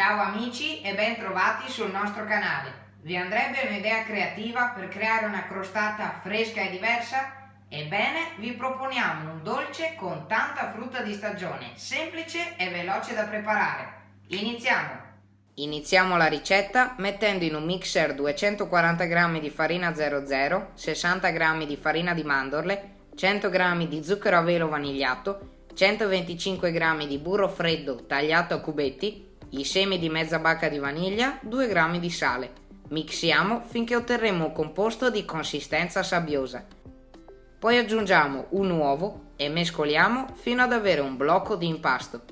Ciao amici e ben trovati sul nostro canale. Vi andrebbe un'idea creativa per creare una crostata fresca e diversa? Ebbene, vi proponiamo un dolce con tanta frutta di stagione, semplice e veloce da preparare. Iniziamo! Iniziamo la ricetta mettendo in un mixer 240 g di farina 00, 60 g di farina di mandorle, 100 g di zucchero a velo vanigliato, 125 g di burro freddo tagliato a cubetti, i semi di mezza bacca di vaniglia, 2 g di sale. Mixiamo finché otterremo un composto di consistenza sabbiosa. Poi aggiungiamo un uovo e mescoliamo fino ad avere un blocco di impasto.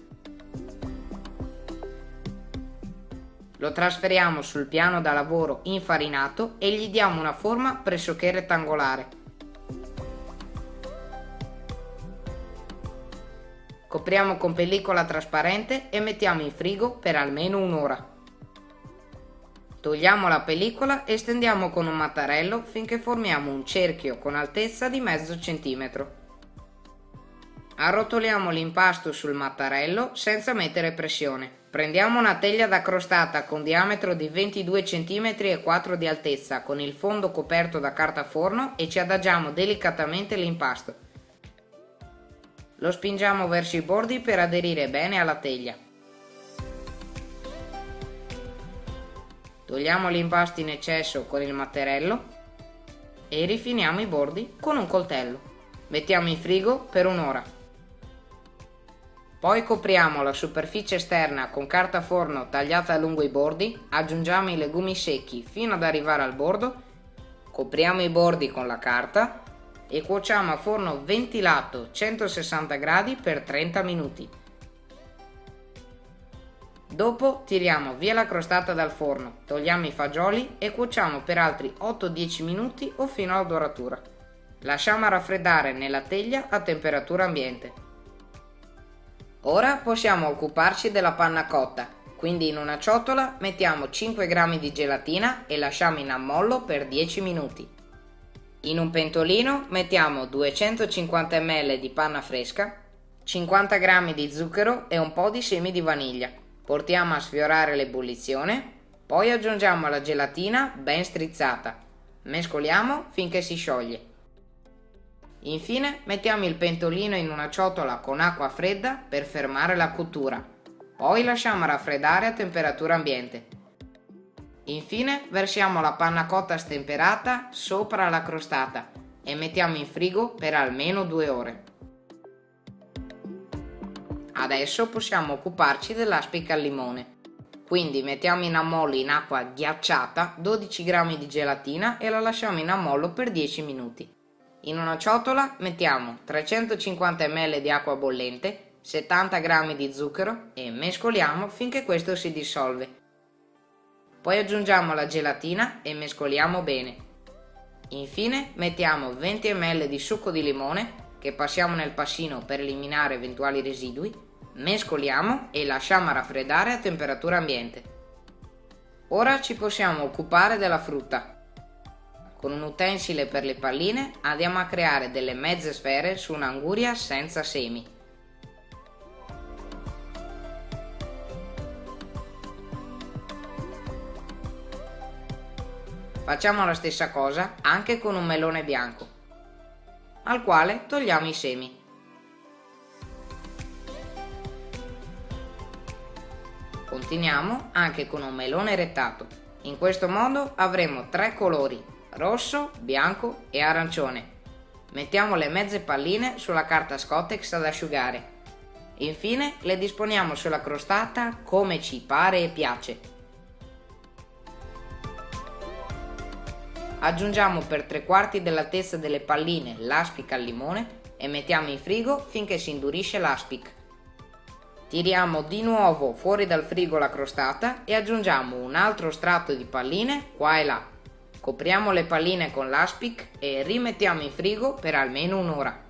Lo trasferiamo sul piano da lavoro infarinato e gli diamo una forma pressoché rettangolare. Copriamo con pellicola trasparente e mettiamo in frigo per almeno un'ora. Togliamo la pellicola e stendiamo con un mattarello finché formiamo un cerchio con altezza di mezzo centimetro. Arrotoliamo l'impasto sul mattarello senza mettere pressione. Prendiamo una teglia da crostata con diametro di 22 cm e 4 di altezza con il fondo coperto da carta forno e ci adagiamo delicatamente l'impasto. Lo spingiamo verso i bordi per aderire bene alla teglia. Togliamo l'impasto in eccesso con il mattarello e rifiniamo i bordi con un coltello. Mettiamo in frigo per un'ora. Poi copriamo la superficie esterna con carta forno tagliata lungo i bordi, aggiungiamo i legumi secchi fino ad arrivare al bordo, copriamo i bordi con la carta e cuociamo a forno ventilato 160 gradi per 30 minuti. Dopo tiriamo via la crostata dal forno, togliamo i fagioli e cuociamo per altri 8-10 minuti o fino alla doratura. Lasciamo raffreddare nella teglia a temperatura ambiente. Ora possiamo occuparci della panna cotta, quindi in una ciotola mettiamo 5 g di gelatina e lasciamo in ammollo per 10 minuti. In un pentolino mettiamo 250 ml di panna fresca, 50 g di zucchero e un po' di semi di vaniglia. Portiamo a sfiorare l'ebollizione, poi aggiungiamo la gelatina ben strizzata. Mescoliamo finché si scioglie. Infine mettiamo il pentolino in una ciotola con acqua fredda per fermare la cottura. Poi lasciamo raffreddare a temperatura ambiente. Infine versiamo la panna cotta stemperata sopra la crostata e mettiamo in frigo per almeno due ore. Adesso possiamo occuparci dell'aspica al limone. Quindi mettiamo in ammollo in acqua ghiacciata 12 g di gelatina e la lasciamo in ammollo per 10 minuti. In una ciotola mettiamo 350 ml di acqua bollente, 70 g di zucchero e mescoliamo finché questo si dissolve. Poi aggiungiamo la gelatina e mescoliamo bene. Infine mettiamo 20 ml di succo di limone che passiamo nel passino per eliminare eventuali residui mescoliamo e lasciamo raffreddare a temperatura ambiente. Ora ci possiamo occupare della frutta. Con un utensile per le palline andiamo a creare delle mezze sfere su un'anguria senza semi. Facciamo la stessa cosa anche con un melone bianco, al quale togliamo i semi. Continuiamo anche con un melone rettato. In questo modo avremo tre colori, rosso, bianco e arancione. Mettiamo le mezze palline sulla carta Scottex ad asciugare. Infine le disponiamo sulla crostata come ci pare e piace. Aggiungiamo per tre quarti dell'altezza delle palline l'aspic al limone e mettiamo in frigo finché si indurisce l'aspic. Tiriamo di nuovo fuori dal frigo la crostata e aggiungiamo un altro strato di palline qua e là. Copriamo le palline con l'aspic e rimettiamo in frigo per almeno un'ora.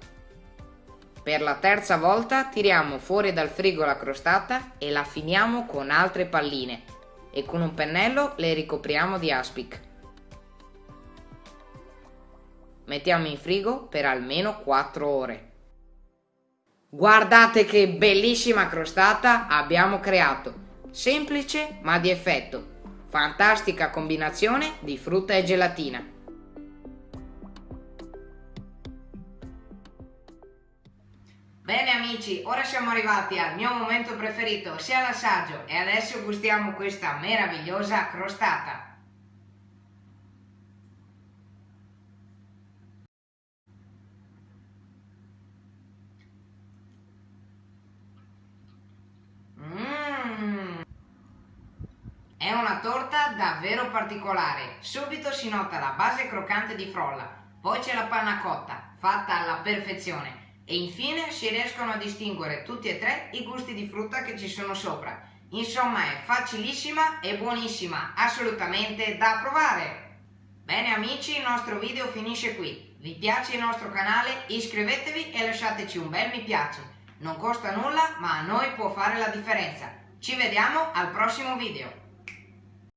Per la terza volta tiriamo fuori dal frigo la crostata e la finiamo con altre palline e con un pennello le ricopriamo di aspic. Mettiamo in frigo per almeno 4 ore. Guardate che bellissima crostata abbiamo creato. Semplice ma di effetto. Fantastica combinazione di frutta e gelatina. Bene amici, ora siamo arrivati al mio momento preferito, sia l'assaggio, e adesso gustiamo questa meravigliosa crostata. È una torta davvero particolare. Subito si nota la base croccante di frolla, poi c'è la panna cotta, fatta alla perfezione, e infine si riescono a distinguere tutti e tre i gusti di frutta che ci sono sopra. Insomma è facilissima e buonissima, assolutamente da provare! Bene amici, il nostro video finisce qui. Vi piace il nostro canale? Iscrivetevi e lasciateci un bel mi piace. Non costa nulla, ma a noi può fare la differenza. Ci vediamo al prossimo video.